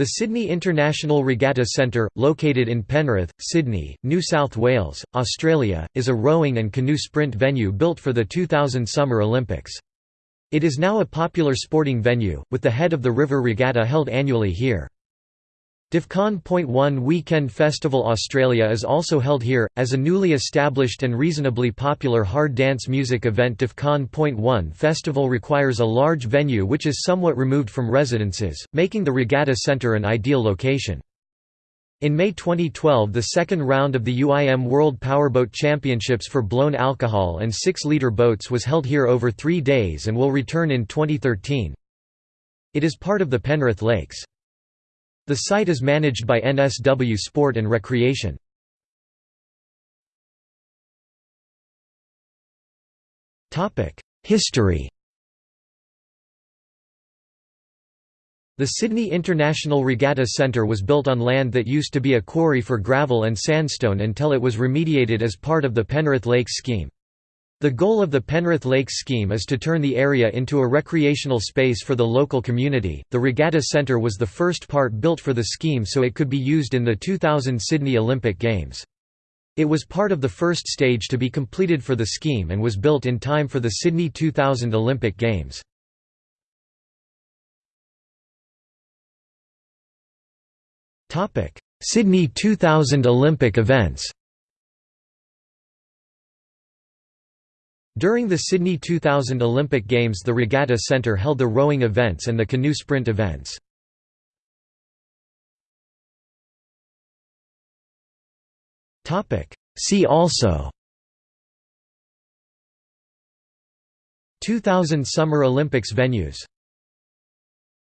The Sydney International Regatta Centre, located in Penrith, Sydney, New South Wales, Australia, is a rowing and canoe sprint venue built for the 2000 Summer Olympics. It is now a popular sporting venue, with the head of the River Regatta held annually here. Defqon.1 Weekend Festival Australia is also held here, as a newly established and reasonably popular hard dance music event Defqon.1 Festival requires a large venue which is somewhat removed from residences, making the Regatta Centre an ideal location. In May 2012 the second round of the UIM World Powerboat Championships for blown alcohol and 6-litre boats was held here over three days and will return in 2013. It is part of the Penrith Lakes. The site is managed by NSW Sport and Recreation. History The Sydney International Regatta Centre was built on land that used to be a quarry for gravel and sandstone until it was remediated as part of the Penrith Lakes scheme. The goal of the Penrith Lakes scheme is to turn the area into a recreational space for the local community. The Regatta Centre was the first part built for the scheme so it could be used in the 2000 Sydney Olympic Games. It was part of the first stage to be completed for the scheme and was built in time for the Sydney 2000 Olympic Games. Sydney 2000 Olympic events During the Sydney 2000 Olympic Games the Regatta Centre held the rowing events and the canoe sprint events. See also 2000 Summer Olympics venues